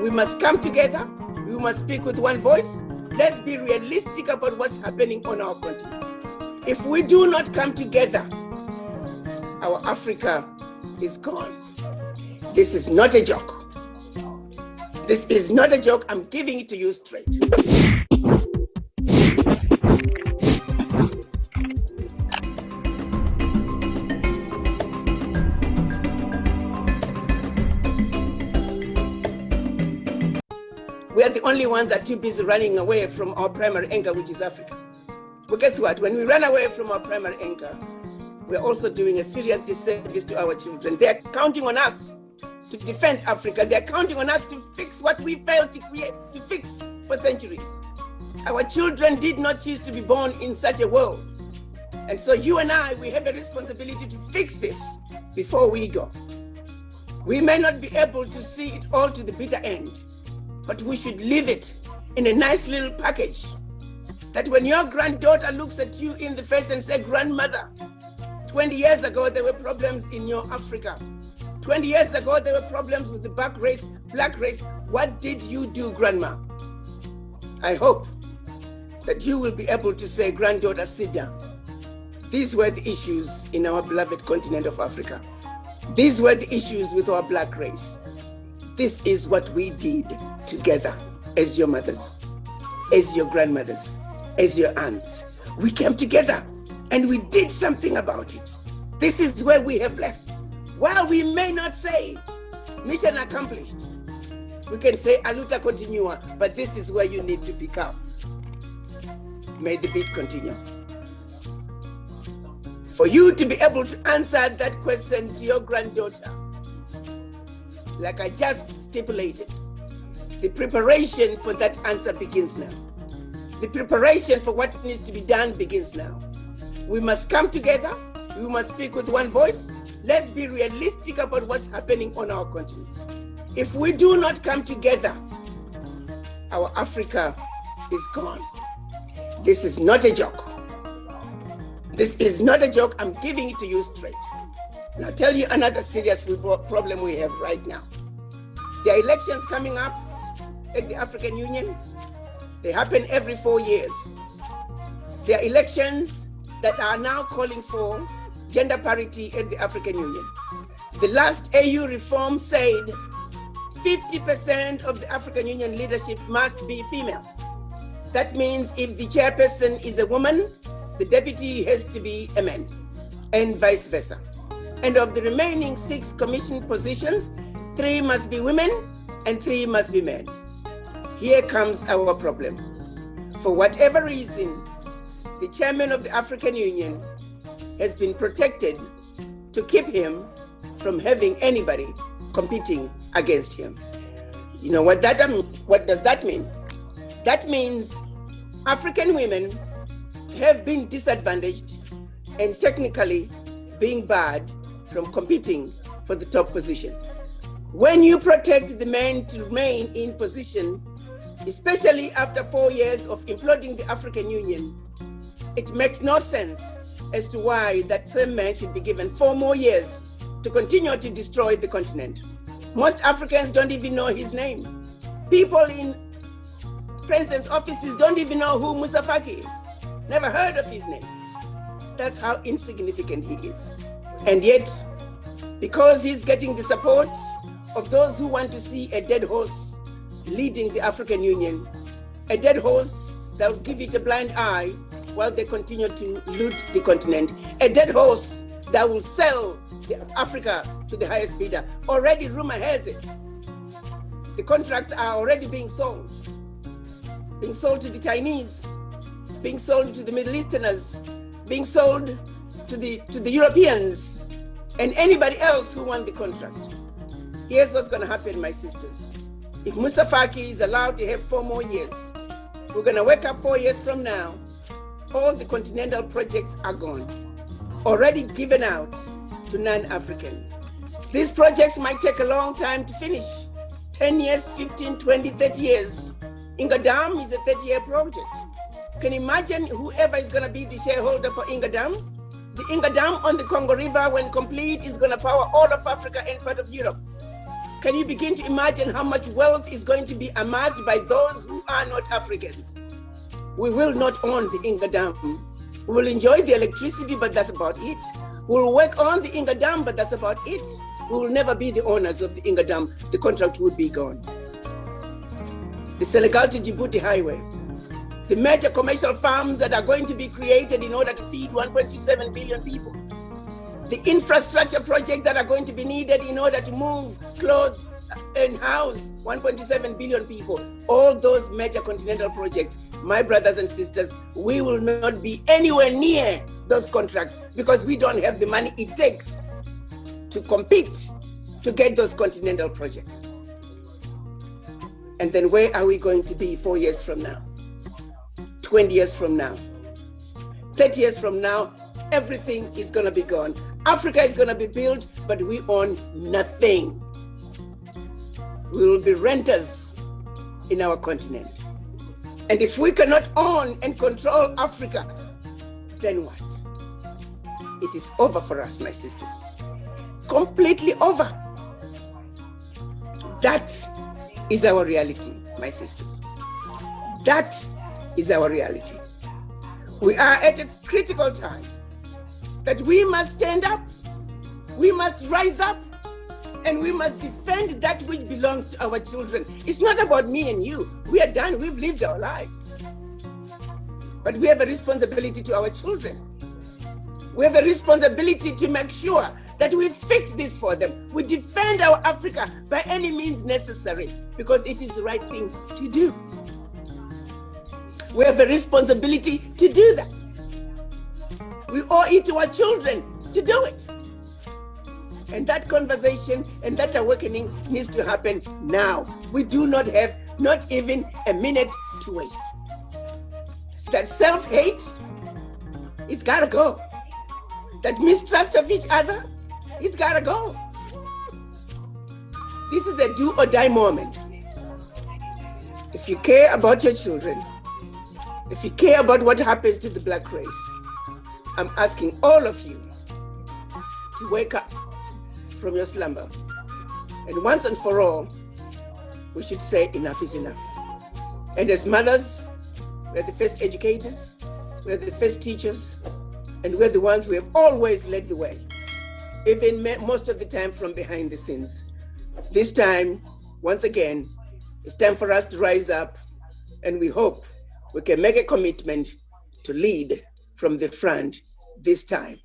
We must come together. We must speak with one voice. Let's be realistic about what's happening on our continent. If we do not come together, our Africa is gone. This is not a joke. This is not a joke. I'm giving it to you straight. We are the only ones that are too busy running away from our primary anchor, which is Africa. But guess what? When we run away from our primary anchor, we're also doing a serious disservice to our children. They're counting on us to defend Africa. They're counting on us to fix what we failed to create, to fix for centuries. Our children did not choose to be born in such a world. And so you and I, we have a responsibility to fix this before we go. We may not be able to see it all to the bitter end, but we should leave it in a nice little package that when your granddaughter looks at you in the face and say, grandmother, 20 years ago, there were problems in your Africa. 20 years ago, there were problems with the black race, black race. What did you do, grandma? I hope that you will be able to say, granddaughter, sit down. These were the issues in our beloved continent of Africa. These were the issues with our black race. This is what we did together as your mothers, as your grandmothers, as your aunts. We came together and we did something about it. This is where we have left. While we may not say mission accomplished, we can say a luta continua, but this is where you need to pick up. May the beat continue. For you to be able to answer that question to your granddaughter, like I just stipulated, the preparation for that answer begins now. The preparation for what needs to be done begins now. We must come together. We must speak with one voice. Let's be realistic about what's happening on our continent. If we do not come together, our Africa is gone. This is not a joke. This is not a joke. I'm giving it to you straight. And I'll tell you another serious problem we have right now. There are elections coming up at the African Union. They happen every four years. There are elections that are now calling for gender parity at the African Union. The last AU reform said 50% of the African Union leadership must be female. That means if the chairperson is a woman, the deputy has to be a man, and vice versa. And of the remaining six commission positions, three must be women and three must be men. Here comes our problem. For whatever reason, the chairman of the African Union has been protected to keep him from having anybody competing against him. You know what that um, what does that mean? That means African women have been disadvantaged and technically being barred from competing for the top position. When you protect the men to remain in position, especially after four years of imploding the African Union, it makes no sense as to why that same man should be given four more years to continue to destroy the continent. Most Africans don't even know his name. People in president's offices don't even know who Moussa Faki is. Never heard of his name. That's how insignificant he is. And yet, because he's getting the support of those who want to see a dead horse leading the African Union, a dead horse that will give it a blind eye while they continue to loot the continent. A dead horse that will sell Africa to the highest bidder. Already rumor has it. The contracts are already being sold. Being sold to the Chinese, being sold to the Middle Easterners, being sold to the, to the Europeans, and anybody else who won the contract. Here's what's gonna happen, my sisters. If Moussa Faki is allowed to have four more years, we're gonna wake up four years from now all the continental projects are gone, already given out to non-Africans. These projects might take a long time to finish, 10 years, 15, 20, 30 years. Inga Dam is a 30 year project. Can you imagine whoever is gonna be the shareholder for Inga Dam? The Inga Dam on the Congo River, when complete, is gonna power all of Africa and part of Europe. Can you begin to imagine how much wealth is going to be amassed by those who are not Africans? We will not own the Inga Dam. We will enjoy the electricity, but that's about it. We'll work on the Inga Dam, but that's about it. We will never be the owners of the Inga Dam. The contract will be gone. The Senegal to Djibouti highway, the major commercial farms that are going to be created in order to feed 1.27 billion people, the infrastructure projects that are going to be needed in order to move, clothe, and house 1.27 billion people. All those major continental projects, my brothers and sisters, we will not be anywhere near those contracts because we don't have the money it takes to compete to get those continental projects. And then where are we going to be four years from now? 20 years from now? 30 years from now, everything is going to be gone. Africa is going to be built, but we own nothing. We will be renters in our continent. And if we cannot own and control Africa, then what? It is over for us, my sisters. Completely over. That is our reality, my sisters. That is our reality. We are at a critical time that we must stand up, we must rise up, and we must defend that which belongs to our children. It's not about me and you. We are done, we've lived our lives. But we have a responsibility to our children. We have a responsibility to make sure that we fix this for them. We defend our Africa by any means necessary because it is the right thing to do. We have a responsibility to do that. We owe it to our children to do it. And that conversation and that awakening needs to happen now. We do not have not even a minute to waste. That self-hate, it's gotta go. That mistrust of each other, it's gotta go. This is a do or die moment. If you care about your children, if you care about what happens to the black race, I'm asking all of you to wake up from your slumber. And once and for all, we should say enough is enough. And as mothers, we're the first educators, we're the first teachers, and we're the ones who have always led the way, even most of the time from behind the scenes. This time, once again, it's time for us to rise up, and we hope we can make a commitment to lead from the front this time.